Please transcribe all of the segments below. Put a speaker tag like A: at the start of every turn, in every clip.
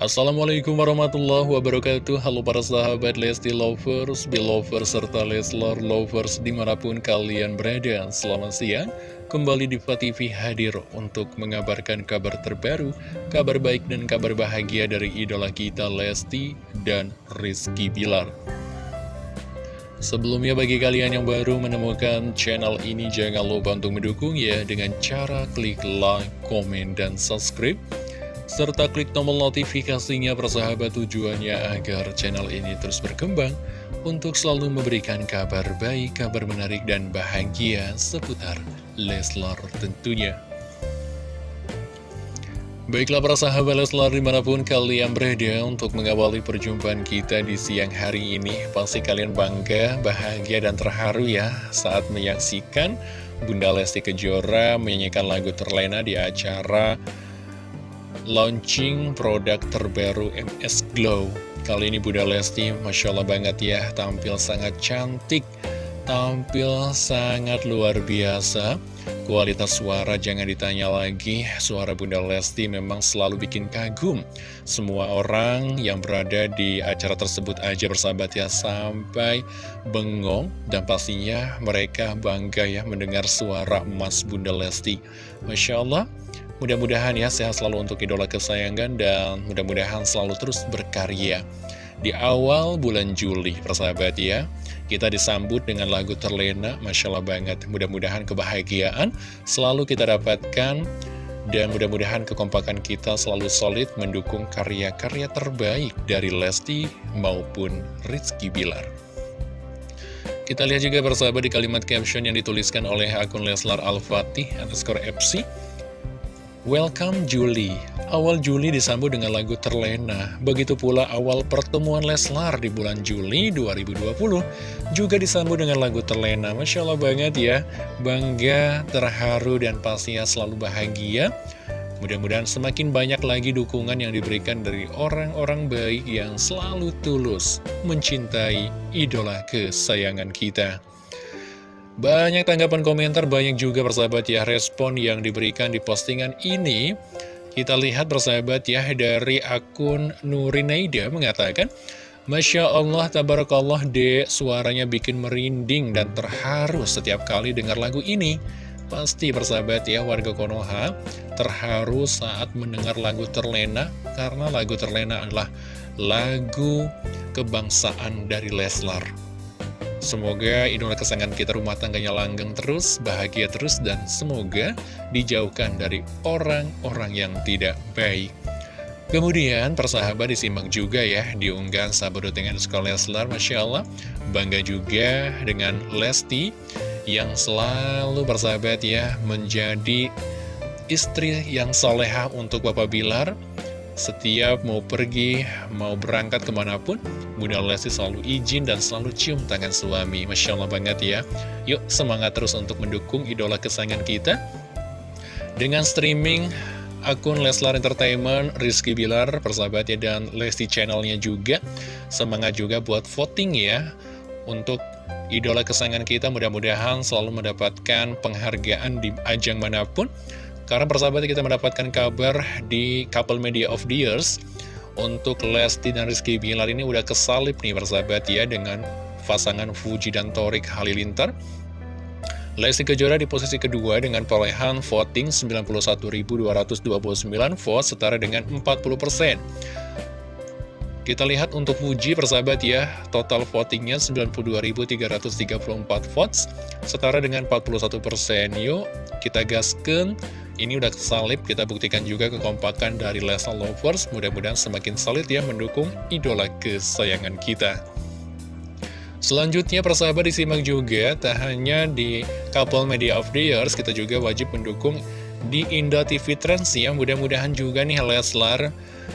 A: Assalamualaikum warahmatullahi wabarakatuh. Halo para sahabat Lesti Lovers, Belovers, serta Leslar Lovers di mana pun kalian berada. Selamat siang, kembali di TV hadir untuk mengabarkan kabar terbaru Kabar baik dan kabar bahagia dari idola kita Lesti dan Rizky Bilar. Sebelumnya bagi kalian yang baru menemukan channel ini Jangan lupa untuk mendukung ya dengan cara klik like, komen, dan subscribe serta klik tombol notifikasinya persahabat tujuannya agar channel ini terus berkembang untuk selalu memberikan kabar baik, kabar menarik dan bahagia seputar Leslar tentunya. Baiklah para sahabat Leslar di mana pun kalian berada untuk mengawali perjumpaan kita di siang hari ini Pasti kalian bangga, bahagia dan terharu ya saat menyaksikan Bunda Lesti Kejora menyanyikan lagu terlena di acara launching produk terbaru MS Glow. Kali ini Bunda Lesti, Masya Allah banget ya, tampil sangat cantik Tampil sangat luar biasa. Kualitas suara jangan ditanya lagi Suara Bunda Lesti memang selalu bikin kagum. Semua orang yang berada di acara tersebut aja bersahabat ya Sampai bengong Dan pastinya mereka bangga ya mendengar suara emas Bunda Lesti. Masya Allah Mudah-mudahan ya sehat selalu untuk idola kesayangan dan mudah-mudahan selalu terus berkarya. Di awal bulan Juli, persahabat ya, kita disambut dengan lagu terlena, Masya Allah banget. Mudah-mudahan kebahagiaan selalu kita dapatkan dan mudah-mudahan kekompakan kita selalu solid mendukung karya-karya terbaik dari Lesti maupun Rizky Bilar. Kita lihat juga persahabat di kalimat caption yang dituliskan oleh akun Leslar Al-Fatih underscore FC. Welcome Juli Awal Juli disambut dengan lagu Terlena. Begitu pula awal pertemuan Leslar di bulan Juli 2020 Juga disambut dengan lagu Terlena. Masya Allah banget ya. Bangga, terharu, dan pastinya selalu bahagia. Mudah-mudahan semakin banyak lagi dukungan yang diberikan dari orang-orang baik yang selalu tulus mencintai idola kesayangan kita. Banyak tanggapan komentar, banyak juga persahabat ya respon yang diberikan di postingan ini. Kita lihat persahabat ya dari akun Nurinaida mengatakan, Masya Allah, tabarakallah dek, suaranya bikin merinding dan terharu setiap kali dengar lagu ini. Pasti persahabat ya warga Konoha terharu saat mendengar lagu Terlena karena lagu Terlena adalah lagu kebangsaan dari Leslar. Semoga idola kesayangan kita rumah tangganya langgeng terus, bahagia terus, dan semoga dijauhkan dari orang-orang yang tidak baik. Kemudian persahabat disimak juga ya diunggah sahabat dengan sekolah Leslar Masya Allah. Bangga juga dengan Lesti yang selalu persahabat ya menjadi istri yang soleha untuk Bapak Bilar setiap mau pergi, mau berangkat ke mana pun, Bunda Lesti selalu izin dan selalu cium tangan suami. Masya Allah banget ya. Yuk semangat terus untuk mendukung idola kesayangan kita. Dengan streaming akun Leslar Entertainment, Rizky Bilar, persahabatnya, dan Lesti channelnya juga. Semangat juga buat voting ya. Untuk idola kesayangan kita mudah-mudahan selalu mendapatkan penghargaan di ajang mana pun. Karena persahabat kita mendapatkan kabar di Couple Media of the Years Untuk Lesti dan Rizky Bilar ini udah kesalip nih persahabat ya Dengan pasangan Fuji dan Torik Halilintar Lesti Kejora di posisi kedua dengan perolehan voting 91.229 vote setara dengan 40%. Kita lihat untuk Fuji persahabat ya, total votingnya 92.334 votes, setara dengan 41%. Yuk, kita gaskan ini udah salib, kita buktikan juga kekompakan dari Lesa Lovers. Mudah-mudahan semakin solid ya mendukung idola kesayangan kita. Selanjutnya persahabat disimak juga, tak hanya di Couple Media of the Years, kita juga wajib mendukung di Indo TV Trends ya mudah-mudahan juga nih Leslar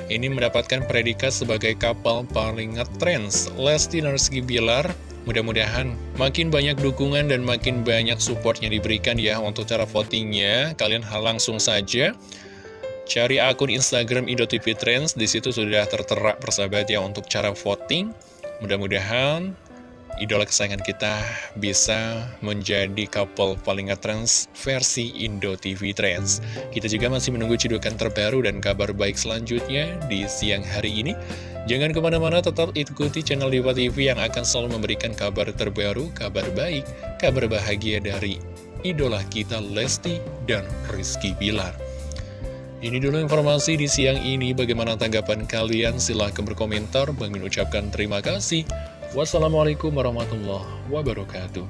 A: ini mendapatkan predikat sebagai kapal paling ngetrends Lesti Narski Bilar mudah-mudahan makin banyak dukungan dan makin banyak supportnya diberikan ya untuk cara votingnya kalian hal langsung saja cari akun Instagram Indo TV Trends di situ sudah tertera persahabat ya untuk cara voting mudah-mudahan idola kesayangan kita bisa menjadi couple paling ngetrends versi Indo TV Trends. Kita juga masih menunggu cidukan terbaru dan kabar baik selanjutnya di siang hari ini. Jangan ke mana-mana, tetap ikuti channel Diva TV yang akan selalu memberikan kabar terbaru, kabar baik, kabar bahagia dari idola kita Lesti dan Rizky Bilar. Ini dulu informasi di siang ini. Bagaimana tanggapan kalian? Silahkan berkomentar. Bang ucapkan terima kasih. Wassalamualaikum warahmatullahi wabarakatuh.